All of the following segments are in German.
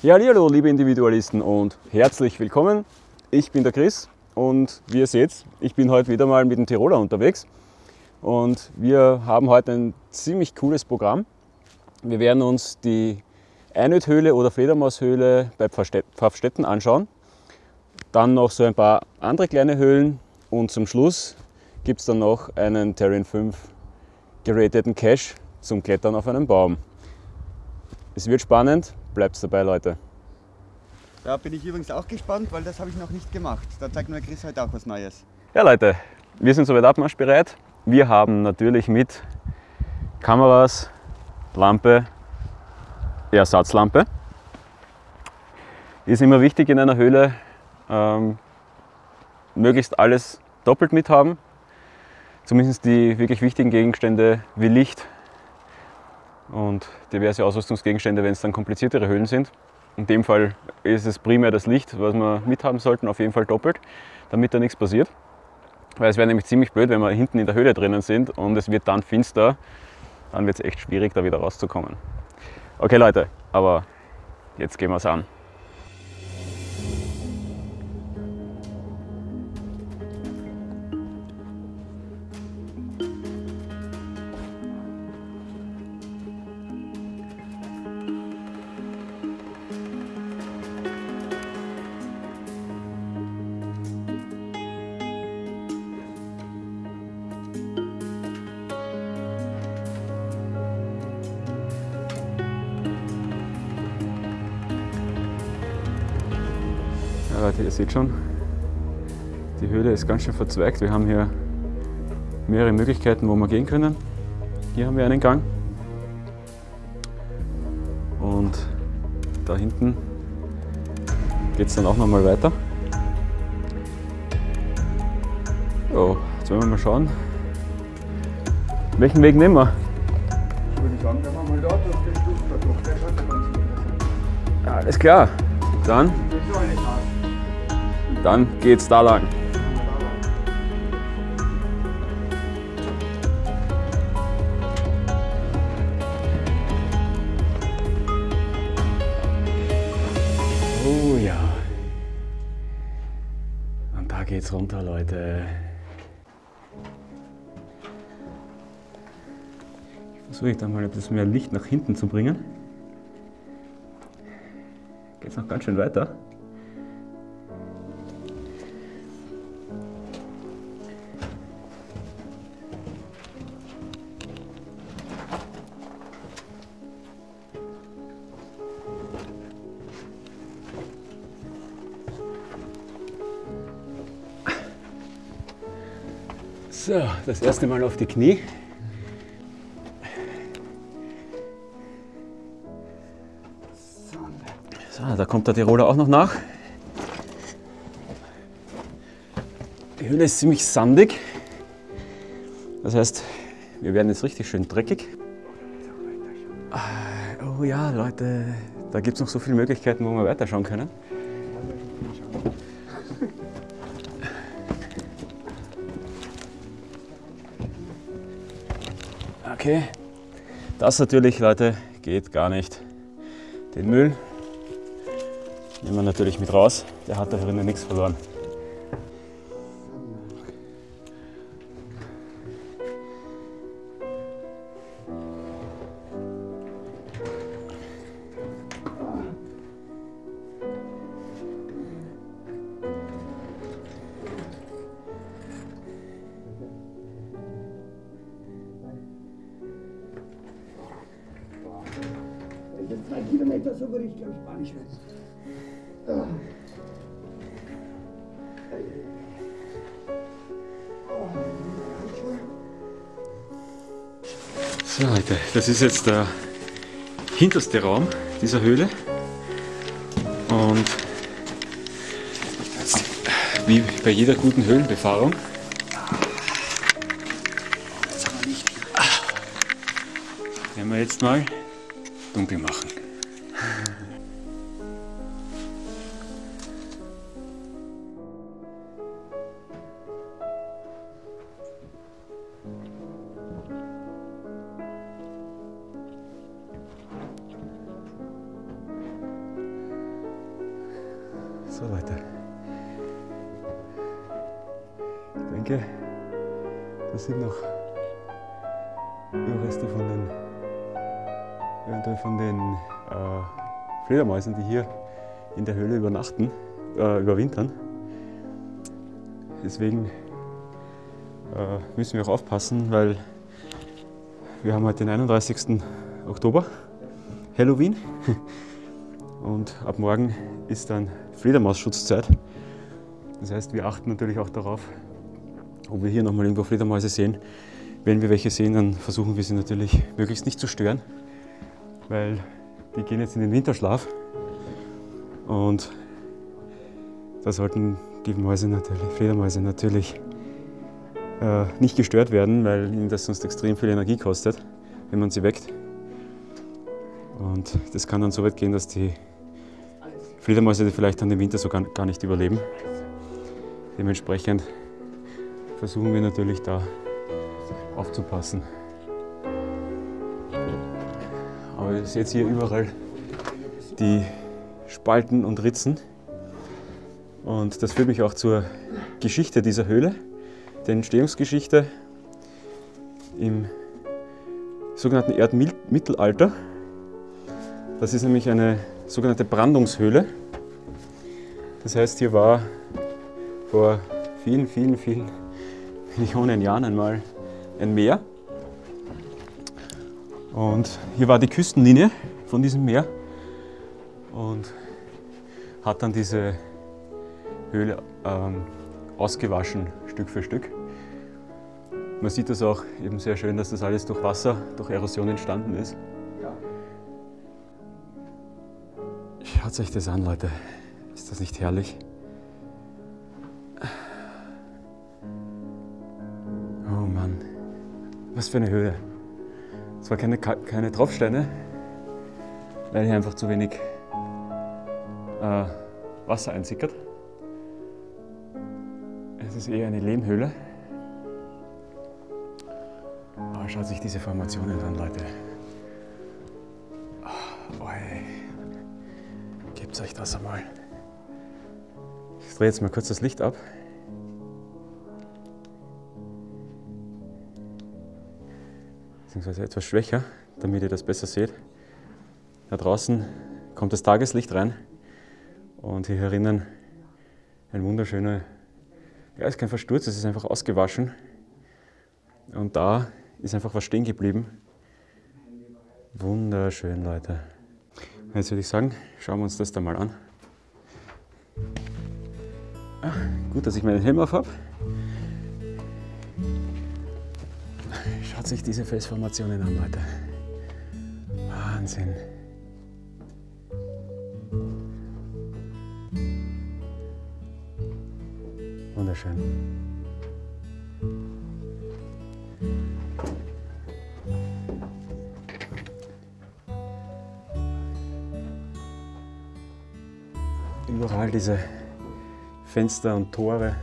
Ja, hallo liebe Individualisten und herzlich willkommen. Ich bin der Chris und wie ihr seht, ich bin heute wieder mal mit dem Tiroler unterwegs und wir haben heute ein ziemlich cooles Programm. Wir werden uns die Einödhöhle oder Fledermaushöhle bei Pfaffstetten anschauen. Dann noch so ein paar andere kleine Höhlen und zum Schluss gibt es dann noch einen Terrain 5 gerateten Cache zum Klettern auf einem Baum. Es wird spannend, bleibt dabei, Leute. Da bin ich übrigens auch gespannt, weil das habe ich noch nicht gemacht. Da zeigt mir Chris heute auch was Neues. Ja, Leute, wir sind soweit abmarschbereit. Wir haben natürlich mit Kameras, Lampe, Ersatzlampe. Ist immer wichtig in einer Höhle, ähm, möglichst alles doppelt mit haben. Zumindest die wirklich wichtigen Gegenstände wie Licht und diverse Ausrüstungsgegenstände, wenn es dann kompliziertere Höhlen sind. In dem Fall ist es primär das Licht, was wir mithaben sollten, auf jeden Fall doppelt, damit da nichts passiert. Weil es wäre nämlich ziemlich blöd, wenn wir hinten in der Höhle drinnen sind und es wird dann finster, dann wird es echt schwierig, da wieder rauszukommen. Okay Leute, aber jetzt gehen wir es an. Ganz schön verzweigt. Wir haben hier mehrere Möglichkeiten, wo wir gehen können. Hier haben wir einen Gang. Und da hinten geht es dann auch noch mal weiter. So, jetzt wollen wir mal schauen. Welchen Weg nehmen wir? Ich würde sagen, wenn wir mal dort auf den Stufen da durch, der schaut ja ganz gut. Alles klar. Dann, dann geht's da lang. Geht's runter, Leute. Versuche ich dann mal etwas mehr Licht nach hinten zu bringen. Geht's noch ganz schön weiter. Das erste Mal auf die Knie. So, da kommt der Tiroler auch noch nach. Die Höhle ist ziemlich sandig. Das heißt, wir werden jetzt richtig schön dreckig. Ah, Oh ja, Leute, da gibt es noch so viele Möglichkeiten, wo wir weiterschauen können. Okay, das natürlich, Leute, geht gar nicht. Den Müll nehmen wir natürlich mit raus. Der hat da drinnen nichts verloren. Kilometer, so würde ich glaube ich Spanisch werden. So Leute, das ist jetzt der hinterste Raum dieser Höhle. Und wie bei jeder guten Höhlenbefahrung werden wir jetzt mal dunkel machen. So Leute. Ich denke, das sind noch Überreste von den, eventuell von den äh, Fledermäusen, die hier in der Höhle übernachten, äh, überwintern. Deswegen äh, müssen wir auch aufpassen, weil wir haben heute den 31. Oktober, Halloween. Und ab morgen ist dann Fledermausschutzzeit. Das heißt, wir achten natürlich auch darauf, ob wir hier nochmal irgendwo Fledermäuse sehen. Wenn wir welche sehen, dann versuchen wir sie natürlich möglichst nicht zu stören, weil die gehen jetzt in den Winterschlaf. Und da sollten die Mäuse natürlich, Fledermäuse natürlich äh, nicht gestört werden, weil ihnen das sonst extrem viel Energie kostet, wenn man sie weckt. Und das kann dann so weit gehen, dass die Fledermäuse vielleicht dann im Winter sogar gar nicht überleben. Dementsprechend versuchen wir natürlich da aufzupassen. Aber ihr seht hier überall die Spalten und Ritzen. Und das führt mich auch zur Geschichte dieser Höhle, der Entstehungsgeschichte im sogenannten Erdmittelalter. Das ist nämlich eine sogenannte Brandungshöhle. Das heißt, hier war vor vielen, vielen, vielen Millionen Jahren einmal ein Meer. Und hier war die Küstenlinie von diesem Meer und hat dann diese Höhle ähm, ausgewaschen, Stück für Stück. Man sieht das auch eben sehr schön, dass das alles durch Wasser, durch Erosion entstanden ist. Schaut euch das an, Leute. Ist das nicht herrlich? Oh Mann, was für eine Höhe. Es war keine, keine Tropfsteine, weil hier einfach zu wenig äh, Wasser einsickert. Es ist eher eine Lehmhöhle. Aber schaut sich diese Formationen an, Leute. Oh, oi. Euch das einmal. Ich drehe jetzt mal kurz das Licht ab. Beziehungsweise etwas schwächer, damit ihr das besser seht. Da draußen kommt das Tageslicht rein und hier herinnen ein wunderschöner, ja, ist kein Versturz, es ist einfach ausgewaschen. Und da ist einfach was stehen geblieben. Wunderschön, Leute. Jetzt würde ich sagen, schauen wir uns das da mal an. Ach, gut, dass ich meinen Helm auf habe. Schaut sich diese Felsformationen an, Leute. Wahnsinn. Wunderschön. Überall diese Fenster und Tore.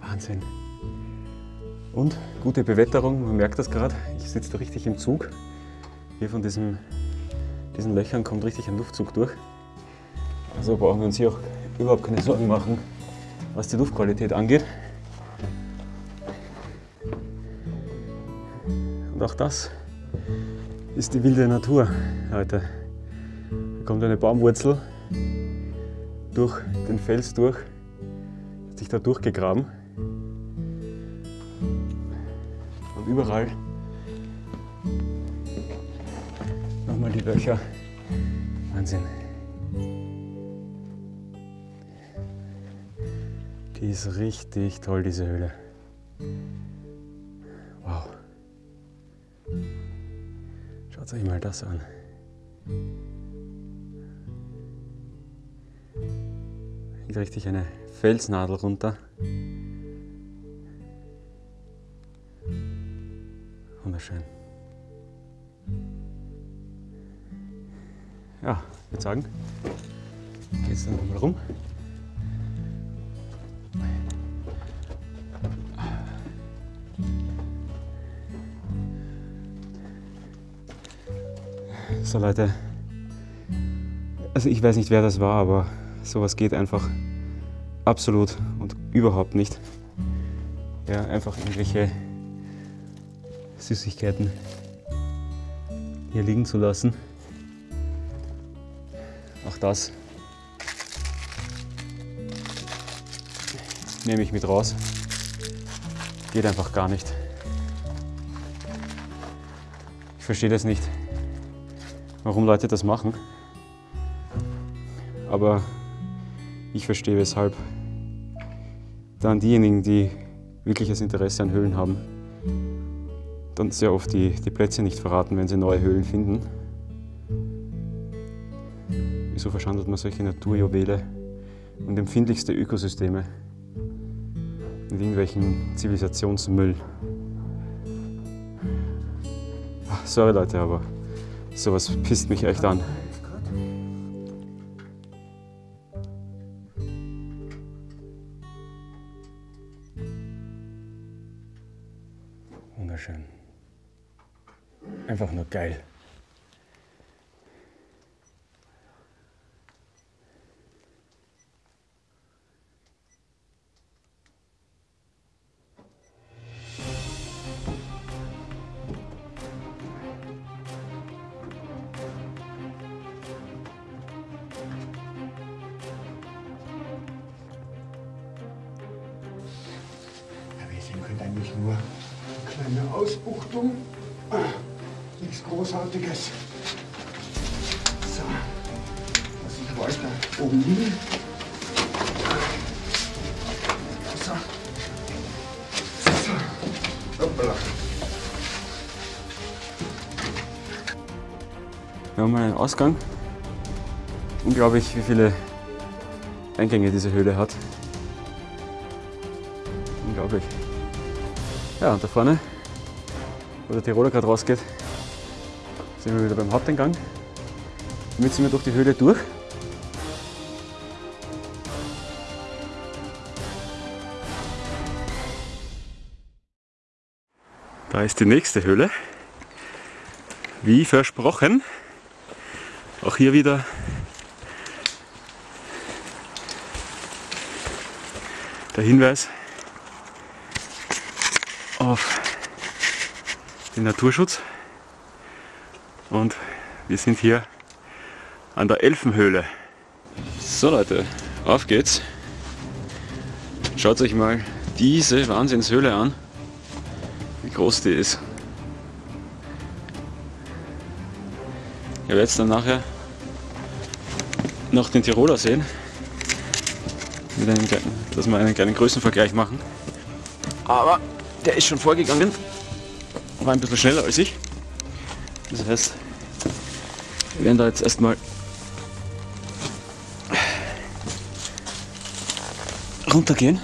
Wahnsinn. Und gute Bewetterung, man merkt das gerade. Ich sitze da richtig im Zug. Hier von diesem, diesen Löchern kommt richtig ein Luftzug durch. Also brauchen wir uns hier auch überhaupt keine Sorgen machen, was die Luftqualität angeht. Und auch das ist die wilde Natur heute. Kommt eine Baumwurzel durch den Fels durch, hat sich da durchgegraben. Und überall nochmal die Löcher. Wahnsinn. Die ist richtig toll, diese Höhle. Wow. Schaut euch mal das an. Geht richtig eine Felsnadel runter. Wunderschön. Ja, ich würde sagen, geht's dann nochmal rum. So Leute, Also ich weiß nicht, wer das war, aber sowas geht einfach absolut und überhaupt nicht. Ja, einfach irgendwelche Süßigkeiten hier liegen zu lassen. Auch das nehme ich mit raus. Geht einfach gar nicht. Ich verstehe das nicht, warum Leute das machen. Aber ich verstehe weshalb. Dann diejenigen, die wirkliches Interesse an Höhlen haben, dann sehr oft die, die Plätze nicht verraten, wenn sie neue Höhlen finden. Wieso verschandelt man solche Naturjuwele und empfindlichste Ökosysteme mit irgendwelchen Zivilisationsmüll? Ach, sorry Leute, aber sowas pisst mich echt an. Einfach nur geil. Ich weiter oben hin. So. So. Hoppala. Wir haben einen Ausgang. Unglaublich, wie viele Eingänge diese Höhle hat. Unglaublich. Ja, und da vorne, wo der Tiroler gerade rausgeht, sind wir wieder beim Haupteingang. Damit sind wir durch die Höhle durch. Da ist die nächste Höhle. Wie versprochen. Auch hier wieder der Hinweis auf den Naturschutz. Und wir sind hier an der Elfenhöhle. So Leute, auf geht's. Schaut euch mal diese Wahnsinnshöhle an, groß die ist. Ihr werdet dann nachher noch den Tiroler sehen, einem dass wir einen kleinen Größenvergleich machen. Aber der ist schon vorgegangen, war ein bisschen schneller als ich. Das heißt, wir werden da jetzt erstmal runtergehen,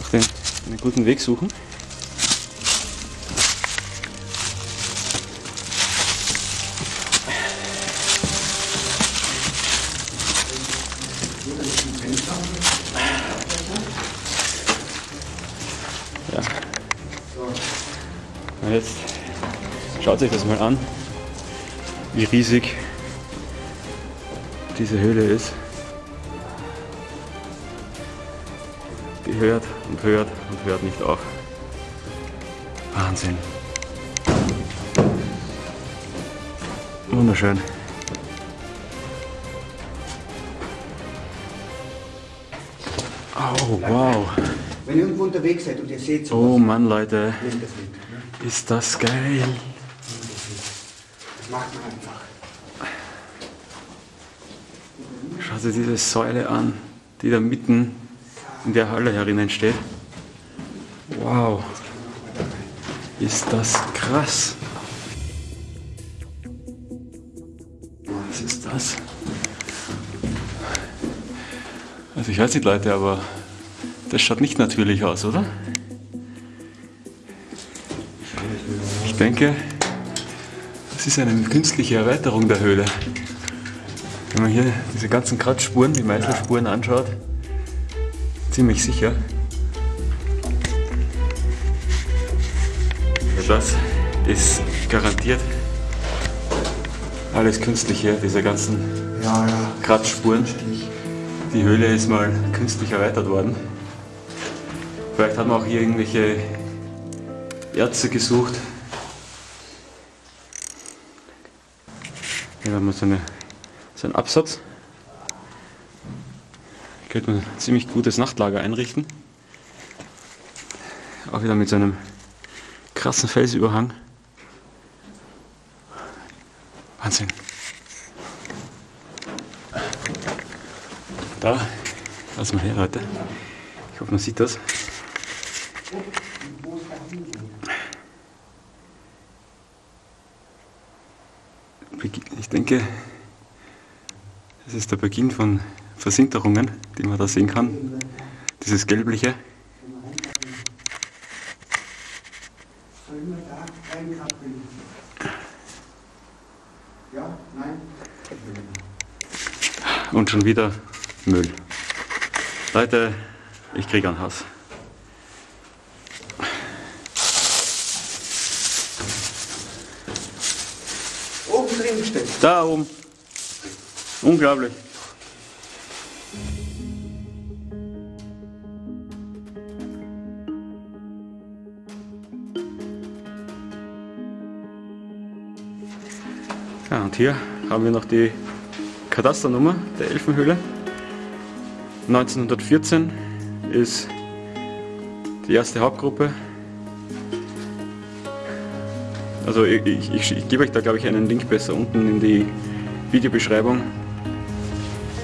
noch den, einen guten Weg suchen. Schaut euch das mal an, wie riesig diese Höhle ist. Die hört und hört und hört nicht auf. Wahnsinn. Wunderschön. Oh, wow. Wenn ihr irgendwo unterwegs seid und ihr seht so, Oh Mann, Leute. nehmt das mit. Ne? Ist das geil. Macht man einfach. Schaut dir diese Säule an, die da mitten in der Halle herinnen steht. Wow. Ist das krass. Was ist das? Also ich weiß nicht Leute, aber das schaut nicht natürlich aus, oder? Ich denke, das ist eine künstliche Erweiterung der Höhle. Wenn man hier diese ganzen Kratzspuren, die Meißelspuren anschaut, ziemlich sicher. Das ist garantiert Alles künstlich hier, diese ganzen. Kratzspuren. Die Höhle ist mal künstlich erweitert worden. Vielleicht hat man auch hier irgendwelche Erze gesucht. Hier haben wir so, eine, so einen Absatz. Hier könnte man ein ziemlich gutes Nachtlager einrichten. Auch wieder mit so einem krassen Felsüberhang. Wahnsinn. Da, lass mal her, Leute. Ich hoffe, man sieht das. Ich denke, das ist der Beginn von Versinterungen, die man da sehen kann. Dieses gelbliche. Und schon wieder Müll. Leute, ich kriege einen Hass. Oben drin steht. Da oben. Unglaublich. Ja, und hier haben wir noch die Kadasternummer der Elfenhöhle. 1914 ist die erste Hauptgruppe. Also ich, ich, ich, gebe euch da glaube ich einen Link besser unten in die Videobeschreibung,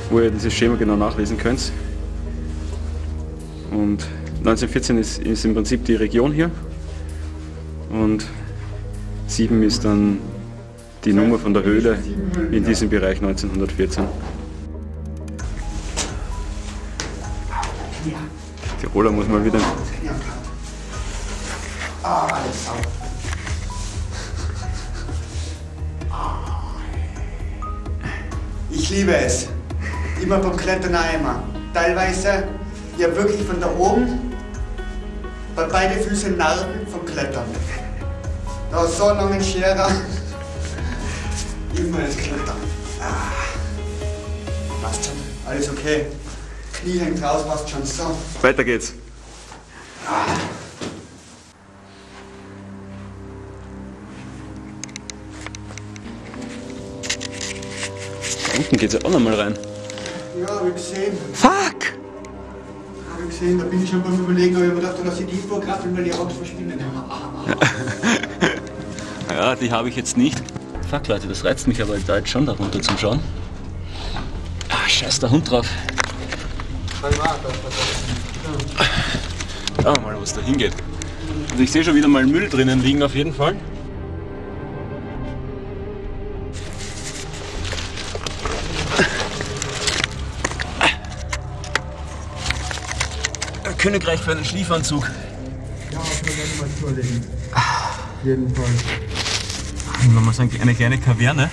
wo ihr dieses Schema genau nachlesen könnt. Und 1914 ist, ist im Prinzip die Region hier und 7 ist dann die Nummer von der Höhle in diesem Bereich 1914. Tiroler muss mal wieder. Ah, alles sauber. Ich liebe es. Immer beim Klettern immer. Teilweise, ja wirklich von da oben, bei beide Füße Narben vom Klettern. Da ist so lange Scherer. Immer das Klettern. Ah. Passt schon. Alles okay. Knie hängt raus, passt schon. So. Weiter geht's. Da unten geht's ja auch nochmal rein. Ja, hab ich gesehen. Fuck! Hab ich gesehen, da bin ich schon beim Überlegen, aber ich mir gedacht, da lass ich die vorkrafteln, weil die Autos verschwinden. Ja, die habe ich jetzt nicht. Fuck Leute, das reizt mich aber da jetzt schon darunter zum Schauen. Ah, scheiß der Hund drauf. Schauen wir mal, wo es da hingeht. Also ich sehe schon wieder mal Müll drinnen liegen auf jeden Fall. Königreich für einen Schliefanzug. Ja, mal. Auf jeden Fall. Wenn man sagen, eine kleine Kaverne.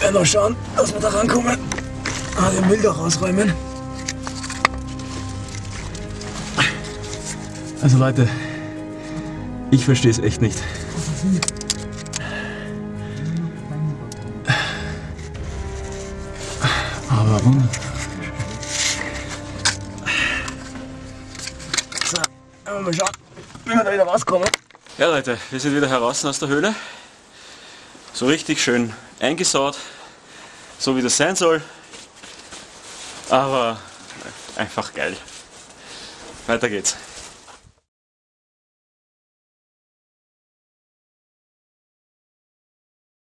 Werden wir schauen, dass wir da rankommen. Ah, den Müll da rausräumen. Also Leute, ich verstehe es echt nicht. Aber warum? So, mal schauen, wie wir da wieder rauskommen. Ja Leute, wir sind wieder heraus aus der Höhle. So richtig schön eingesaut, so wie das sein soll. Aber einfach geil. Weiter geht's.